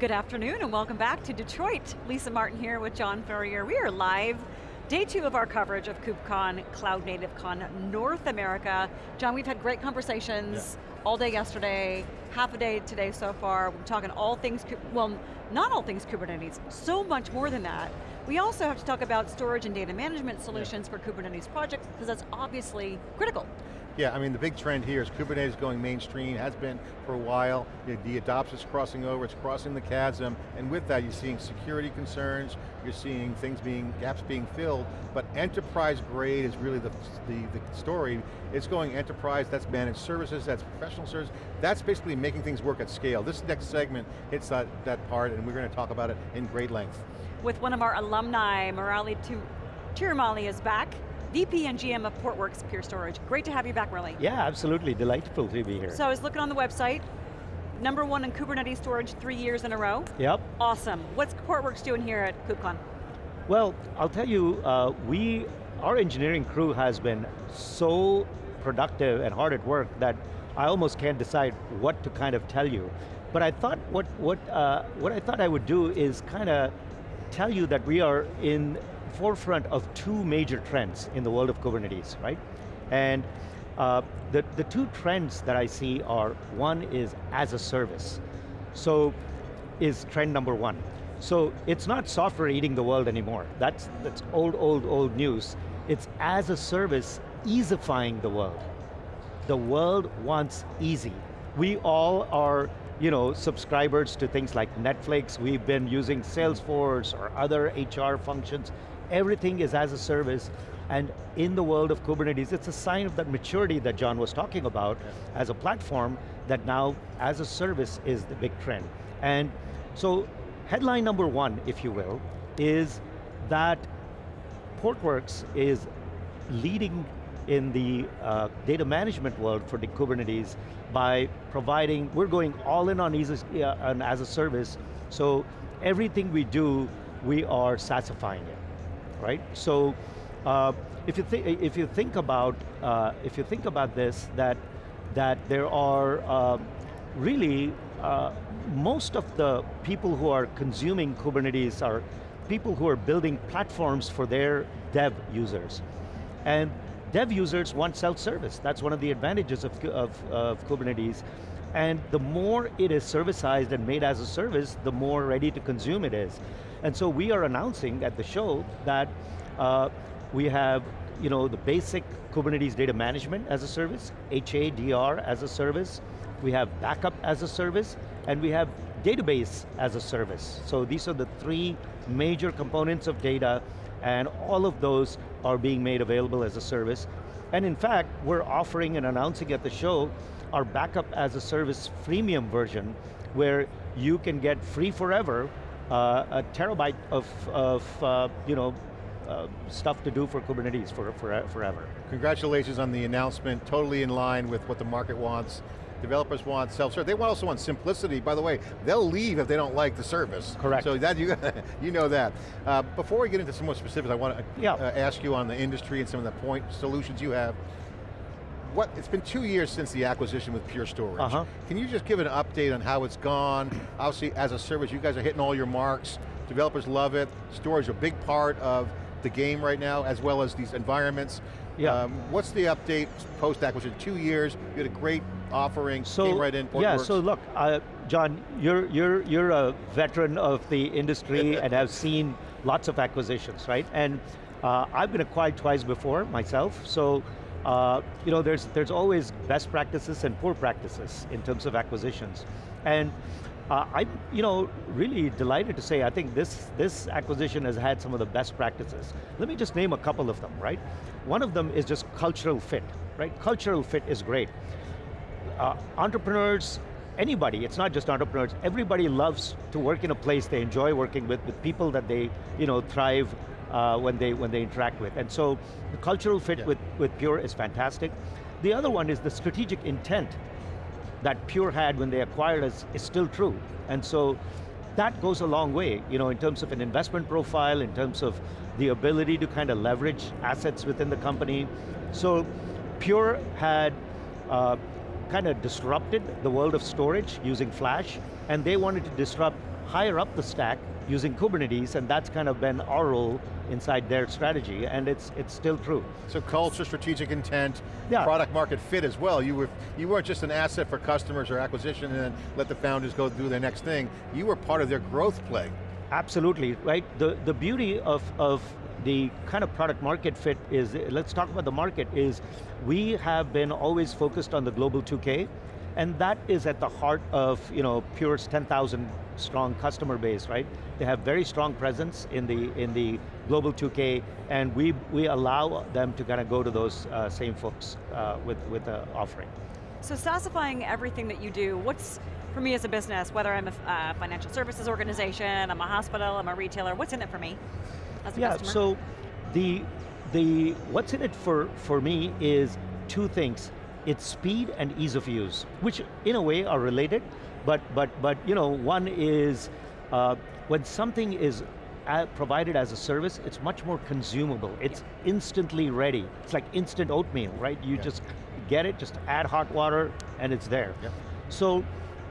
Good afternoon and welcome back to Detroit. Lisa Martin here with John Furrier. We are live, day two of our coverage of KubeCon, Cloud Native Con North America. John, we've had great conversations yeah. all day yesterday, half a day today so far. We're talking all things, well, not all things Kubernetes, so much more than that. We also have to talk about storage and data management solutions yeah. for Kubernetes projects, because that's obviously critical. Yeah, I mean the big trend here is Kubernetes going mainstream, has been for a while. The adoption's crossing over, it's crossing the chasm, and with that you're seeing security concerns, you're seeing things being, gaps being filled, but enterprise grade is really the, the, the story. It's going enterprise, that's managed services, that's professional services, that's basically making things work at scale. This next segment hits that, that part and we're going to talk about it in great length. With one of our alumni, Murli Thirumale is back. VP and GM of Portworx Pure Storage. Great to have you back, Murli. Yeah, absolutely, delightful to be here. So I was looking on the website, number one in Kubernetes storage three years in a row. Yep. Awesome. What's Portworx doing here at KubeCon? Well, I'll tell you, uh, we, our engineering crew has been so productive and hard at work that I almost can't decide what to kind of tell you. But I thought what, what, uh, what I thought I would do is kind of tell you that we are in forefront of two major trends in the world of Kubernetes, right? And uh, the, the two trends that I see are, one is as a service. So, is trend number one. So it's not software eating the world anymore. That's, that's old, old, old news. It's as a service, easifying the world. The world wants easy. We all are you know, subscribers to things like Netflix, we've been using Salesforce or other HR functions everything is as a service, and in the world of Kubernetes, it's a sign of that maturity that John was talking about as a platform that now, as a service, is the big trend. And so, headline number one, if you will, is that Portworx is leading in the uh, data management world for the Kubernetes by providing, we're going all in on, as, uh, as a service, so everything we do, we are SaaSifying it right? So uh, if you think if you think about uh, if you think about this, that that there are uh, really uh, most of the people who are consuming Kubernetes are people who are building platforms for their dev users, and dev users want self-service. That's one of the advantages of, of, of Kubernetes. And the more it is servicized and made as a service, the more ready to consume it is. And so we are announcing at the show that uh, we have you know, the basic Kubernetes data management as a service, HADR as a service, we have backup as a service, and we have database as a service. So these are the three major components of data, and all of those are being made available as a service. And in fact, we're offering and announcing at the show our backup as a service freemium version, where you can get free forever uh, a terabyte of, of uh, you know, uh, stuff to do for Kubernetes for, for, forever. Congratulations on the announcement, totally in line with what the market wants. Developers want self-serve. They also want simplicity. By the way, they'll leave if they don't like the service. Correct. So that you, you know that. Uh, before we get into some more specifics, I want to yeah. uh, ask you on the industry and some of the point solutions you have what, it's been two years since the acquisition with Pure Storage. Uh -huh. Can you just give an update on how it's gone? Obviously, as a service, you guys are hitting all your marks. Developers love it. Storage is a big part of the game right now, as well as these environments. Yeah. Um, what's the update post-acquisition? Two years, you had a great offering, so, came right in, Yeah, so look, uh, John, you're, you're, you're a veteran of the industry and have seen lots of acquisitions, right? And uh, I've been acquired twice before myself, so uh, you know, there's, there's always best practices and poor practices in terms of acquisitions. And uh, I'm you know, really delighted to say I think this, this acquisition has had some of the best practices. Let me just name a couple of them, right? One of them is just cultural fit, right? Cultural fit is great. Uh, entrepreneurs, anybody, it's not just entrepreneurs, everybody loves to work in a place they enjoy working with, with people that they you know, thrive uh, when, they, when they interact with. And so the cultural fit yeah. with, with Pure is fantastic. The other one is the strategic intent that Pure had when they acquired us is still true. And so that goes a long way, you know, in terms of an investment profile, in terms of the ability to kind of leverage assets within the company. So Pure had uh, kind of disrupted the world of storage using flash, and they wanted to disrupt higher up the stack using Kubernetes, and that's kind of been our role inside their strategy, and it's it's still true. So culture, strategic intent, yeah. product market fit as well. You, were, you weren't just an asset for customers or acquisition and then let the founders go do their next thing. You were part of their growth play. Absolutely, right? The, the beauty of, of the kind of product market fit is, let's talk about the market, is we have been always focused on the global 2K, and that is at the heart of you know, Pure's 10,000 strong customer base, right? They have very strong presence in the, in the global 2K, and we, we allow them to kind of go to those uh, same folks uh, with, with the offering. So SaaSifying everything that you do, what's, for me as a business, whether I'm a uh, financial services organization, I'm a hospital, I'm a retailer, what's in it for me as a yeah, customer? so the, the, what's in it for, for me is two things. It's speed and ease of use, which in a way are related, but, but, but you know, one is, uh, when something is provided as a service, it's much more consumable. It's yeah. instantly ready. It's like instant oatmeal, right? You yeah. just get it, just add hot water, and it's there. Yeah. So,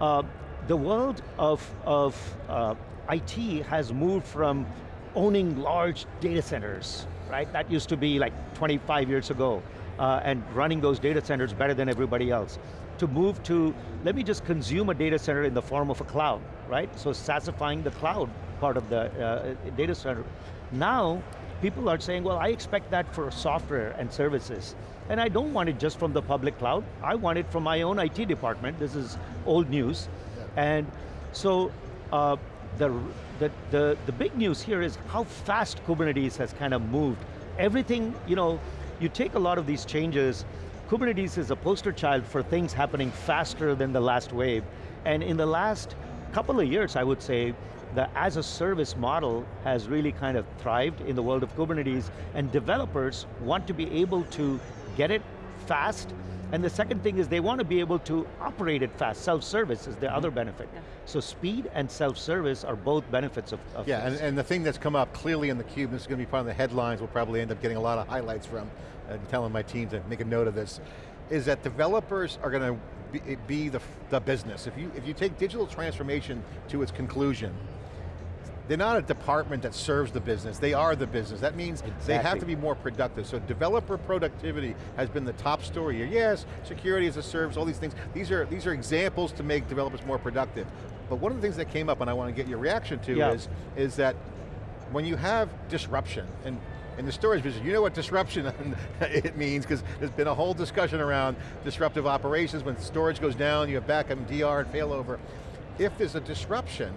uh, the world of, of uh, IT has moved from owning large data centers, right? That used to be like 25 years ago, uh, and running those data centers better than everybody else. To move to, let me just consume a data center in the form of a cloud, right? So SaaSifying the cloud part of the uh, data center. Now, people are saying, well, I expect that for software and services. And I don't want it just from the public cloud. I want it from my own IT department. This is old news. Yeah. And so, uh, the, the, the, the big news here is how fast Kubernetes has kind of moved. Everything, you know, you take a lot of these changes, Kubernetes is a poster child for things happening faster than the last wave. And in the last couple of years, I would say, the as a service model has really kind of thrived in the world of Kubernetes, and developers want to be able to get it fast, and the second thing is they want to be able to operate it fast. Self-service is the mm -hmm. other benefit. Yeah. So speed and self-service are both benefits of, of Yeah, and, and, the thing that's come up clearly in theCUBE, this is going to be part of the headlines, we'll probably end up getting a lot of highlights from, and telling my team to make a note of this, is that developers are going to be, be the, the business. If you, if you take digital transformation to its conclusion, they're not a department that serves the business, they are the business. That means exactly. they have to be more productive. So developer productivity has been the top story here. Yes, security as a service, all these things. These are, these are examples to make developers more productive. But one of the things that came up and I want to get your reaction to yeah. is, is that when you have disruption, and in the storage business, you know what disruption it means, because there's been a whole discussion around disruptive operations, when storage goes down, you have backup and DR and failover. If there's a disruption,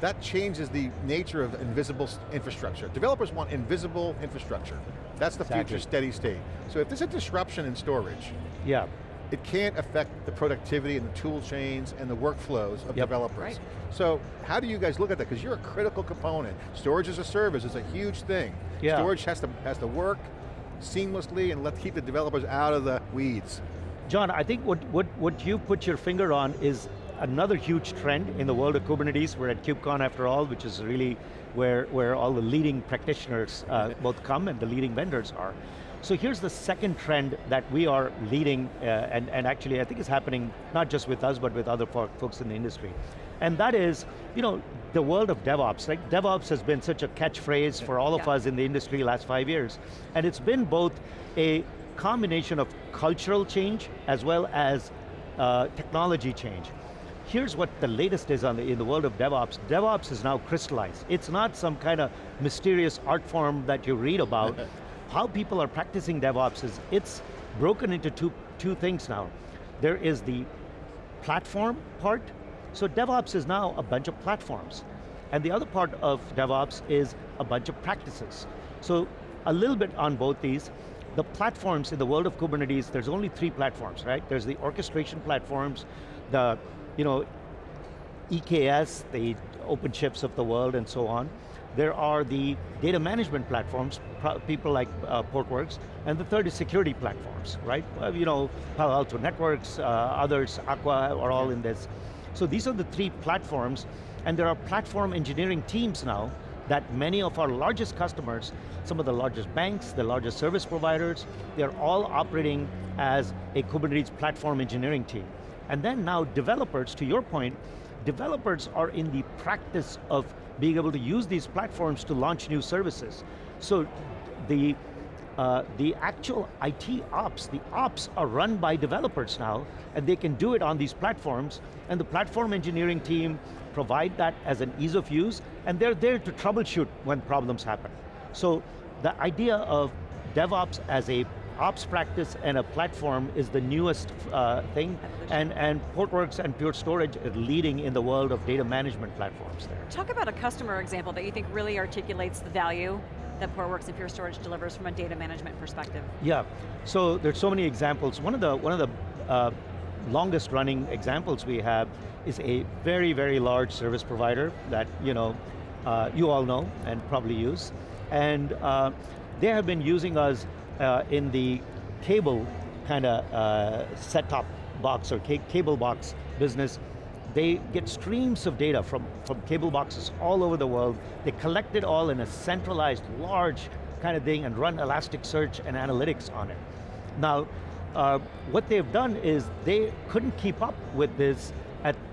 that changes the nature of invisible infrastructure. Developers want invisible infrastructure. That's the exactly. future steady state. So if there's a disruption in storage, yeah. it can't affect the productivity and the tool chains and the workflows of yep. developers. Right. So how do you guys look at that? Because you're a critical component. Storage as a service is a huge thing. Yeah. Storage has to, has to work seamlessly and let's keep the developers out of the weeds. John, I think what, what, what you put your finger on is another huge trend in the world of Kubernetes. We're at KubeCon after all, which is really where, where all the leading practitioners uh, both come and the leading vendors are. So here's the second trend that we are leading, uh, and, and actually I think it's happening not just with us, but with other folks in the industry. And that is, you know, the world of DevOps. Like DevOps has been such a catchphrase for all of yeah. us in the industry last five years. And it's been both a combination of cultural change as well as uh, technology change. Here's what the latest is on the, in the world of DevOps. DevOps is now crystallized. It's not some kind of mysterious art form that you read about. How people are practicing DevOps is, it's broken into two, two things now. There is the platform part. So DevOps is now a bunch of platforms. And the other part of DevOps is a bunch of practices. So a little bit on both these. The platforms in the world of Kubernetes, there's only three platforms, right? There's the orchestration platforms, the you know, EKS, the OpenShift of the world and so on. There are the data management platforms, people like uh, Portworx, and the third is security platforms, right? Uh, you know, Palo Alto Networks, uh, others, Aqua are all in this. So these are the three platforms, and there are platform engineering teams now that many of our largest customers, some of the largest banks, the largest service providers, they're all operating as a Kubernetes platform engineering team. And then now developers, to your point, developers are in the practice of being able to use these platforms to launch new services. So the, uh, the actual IT ops, the ops are run by developers now, and they can do it on these platforms, and the platform engineering team provide that as an ease of use, and they're there to troubleshoot when problems happen. So the idea of DevOps as a ops practice and a platform is the newest uh, thing, and, and Portworx and Pure Storage are leading in the world of data management platforms there. Talk about a customer example that you think really articulates the value that Portworx and Pure Storage delivers from a data management perspective. Yeah, so there's so many examples. One of the, one of the uh, longest running examples we have is a very, very large service provider that you know, uh, you all know and probably use. And uh, they have been using us uh, in the cable kind of uh, set-top box or ca cable box business. They get streams of data from, from cable boxes all over the world. They collect it all in a centralized, large kind of thing and run Elasticsearch and analytics on it. Now, uh, what they've done is they couldn't keep up with this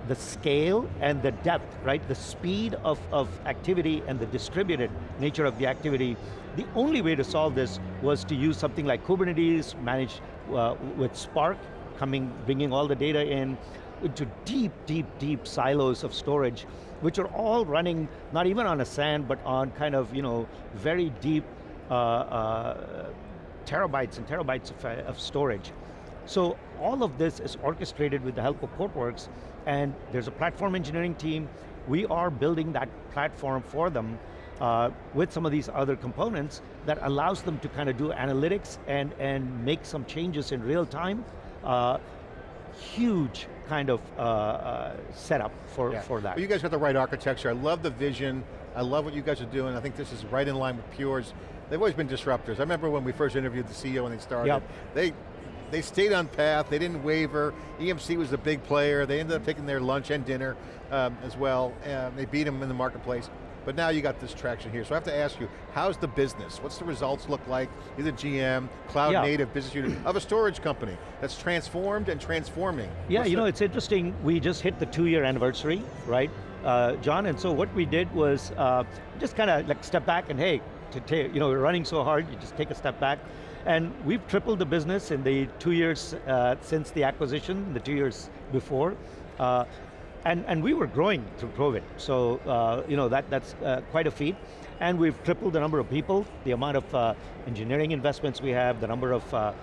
the scale and the depth, right? The speed of, of activity and the distributed nature of the activity. The only way to solve this was to use something like Kubernetes, managed uh, with Spark, coming, bringing all the data in, into deep, deep, deep silos of storage, which are all running, not even on a SAN, but on kind of, you know, very deep uh, uh, terabytes and terabytes of, uh, of storage. So all of this is orchestrated with the help of Portworx, and there's a platform engineering team. We are building that platform for them uh, with some of these other components that allows them to kind of do analytics and, and make some changes in real time. Uh, huge kind of uh, uh, setup for, yeah. for that. Well, you guys got the right architecture. I love the vision. I love what you guys are doing. I think this is right in line with Pure's. They've always been disruptors. I remember when we first interviewed the CEO when they started, yep. they they stayed on path, they didn't waver. EMC was a big player. They ended up taking their lunch and dinner um, as well. And they beat them in the marketplace. But now you got this traction here. So I have to ask you, how's the business? What's the results look like? You're the GM, cloud yeah. native business unit of a storage company that's transformed and transforming. Yeah, What's you know, it's interesting. We just hit the two year anniversary, right? Uh, John, and so what we did was uh, just kind of like step back and hey, to take, you know, we're running so hard, you just take a step back. And we've tripled the business in the two years uh, since the acquisition, the two years before. Uh, and, and we were growing through COVID, so uh, you know that, that's uh, quite a feat. And we've tripled the number of people, the amount of uh, engineering investments we have, the number of uh,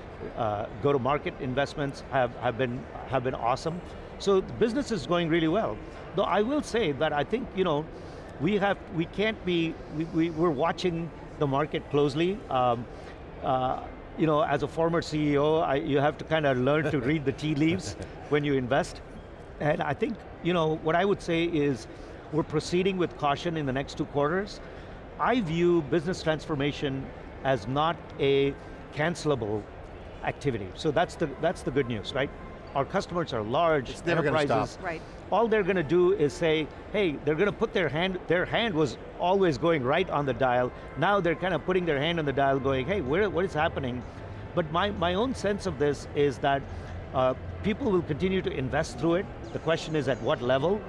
go-to-market investments have, have, been, have been awesome. So the business is going really well. Though I will say that I think, you know, we have, we can't be, we, we, we're watching the market closely. Um, uh, you know, as a former CEO, I, you have to kind of learn to read the tea leaves when you invest. And I think you know, what I would say is we're proceeding with caution in the next two quarters. I view business transformation as not a cancelable activity. So that's the, that's the good news, right? Our customers are large it's never enterprises. Stop. Right. All they're going to do is say, hey, they're going to put their hand, their hand was always going right on the dial. Now they're kind of putting their hand on the dial going, hey, where, what is happening? But my, my own sense of this is that uh, people will continue to invest through it. The question is at what level?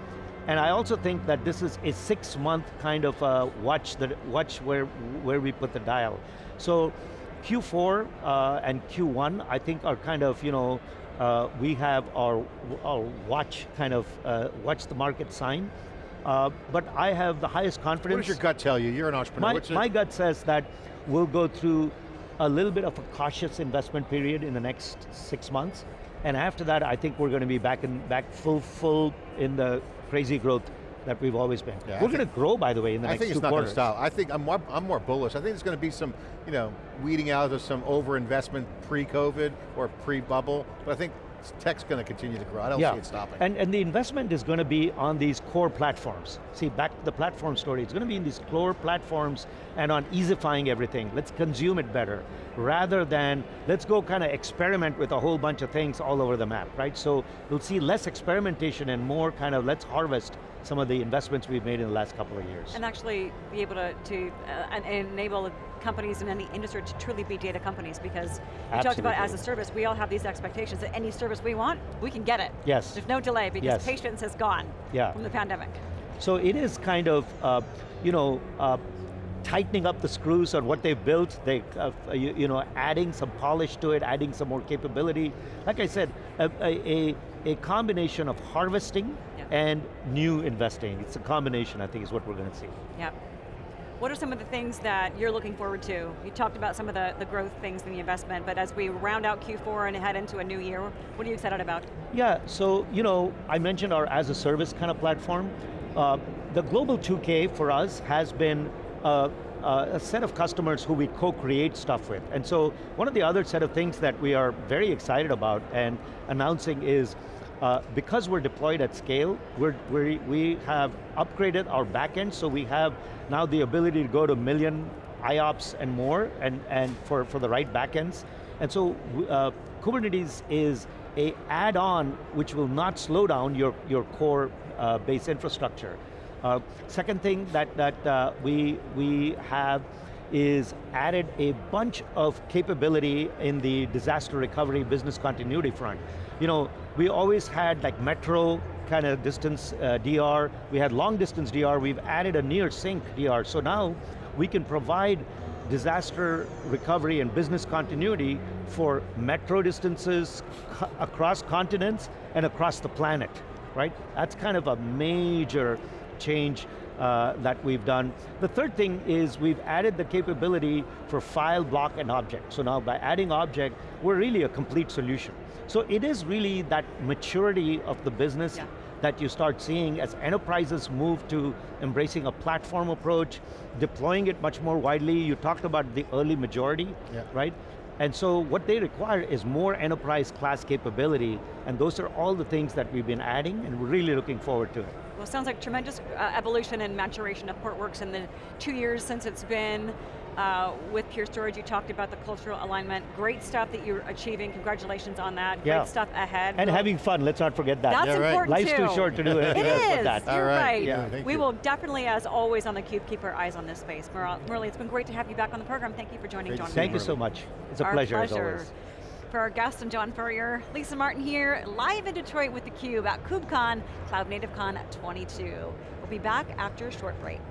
And I also think that this is a six month kind of uh, watch, the, watch where, where we put the dial. So Q4 uh, and Q1 I think are kind of, you know, uh, we have our, our watch kind of, uh, watch the market sign. Uh, but I have the highest confidence. What does your gut tell you? You're an entrepreneur. My, my gut says that we'll go through a little bit of a cautious investment period in the next six months. And after that, I think we're going to be back in back full, full in the crazy growth that we've always been. Yeah, we're going to grow, by the way, in the I next think it's not going to stop. I think I'm more, I'm more bullish. I think there's going to be some, you know, weeding out of some over-investment pre-COVID or pre-bubble, but I think tech's going to continue to grow. I don't yeah. see it stopping. And, and the investment is going to be on these core platforms. See, back to the platform story, it's going to be in these core platforms and on easifying everything. Let's consume it better, rather than let's go kind of experiment with a whole bunch of things all over the map, right? So you'll see less experimentation and more kind of let's harvest some of the investments we've made in the last couple of years. And actually be able to, to uh, enable companies in any industry to truly be data companies because you talked about as a service, we all have these expectations that any service we want, we can get it. Yes. There's no delay because yes. patience has gone yeah. from the pandemic. So it is kind of, uh, you know, uh, tightening up the screws on what they've built, they, uh, you, you, know, adding some polish to it, adding some more capability. Like I said, a, a, a combination of harvesting and new investing. It's a combination, I think, is what we're going to see. Yeah. What are some of the things that you're looking forward to? You talked about some of the, the growth things in the investment, but as we round out Q4 and head into a new year, what are you excited about? Yeah, so, you know, I mentioned our as a service kind of platform. Uh, the Global 2K for us has been uh, uh, a set of customers who we co-create stuff with. And so one of the other set of things that we are very excited about and announcing is uh, because we're deployed at scale, we're, we we have upgraded our backend, so we have now the ability to go to million IOPS and more, and, and for, for the right backends. And so uh, Kubernetes is a add-on which will not slow down your, your core uh, base infrastructure. Uh, second thing that, that uh, we, we have is added a bunch of capability in the disaster recovery business continuity front. You know, we always had like metro kind of distance uh, DR, we had long distance DR, we've added a near sync DR, so now we can provide disaster recovery and business continuity for metro distances across continents and across the planet, right? That's kind of a major change uh, that we've done. The third thing is we've added the capability for file, block, and object. So now by adding object, we're really a complete solution. So it is really that maturity of the business yeah. that you start seeing as enterprises move to embracing a platform approach, deploying it much more widely. You talked about the early majority, yeah. right? And so what they require is more enterprise class capability, and those are all the things that we've been adding, and we're really looking forward to it. Well, sounds like tremendous uh, evolution and maturation of Portworx in the two years since it's been uh, with Pure Storage. You talked about the cultural alignment. Great stuff that you're achieving. Congratulations on that. Yeah. Great stuff ahead. And we'll, having fun, let's not forget that. That's yeah, important Life's too. too short to do anything it else is. but that. You're right. right. Yeah, we you. will definitely, as always on theCUBE, keep our eyes on this space. Murli, it's been great to have you back on the program. Thank you for joining great John. Thank you so much. It's a pleasure, pleasure. as always. For our guests. I'm John Furrier, Lisa Martin here, live in Detroit with theCUBE at KubeCon, Cloud Native Con 22. We'll be back after a short break.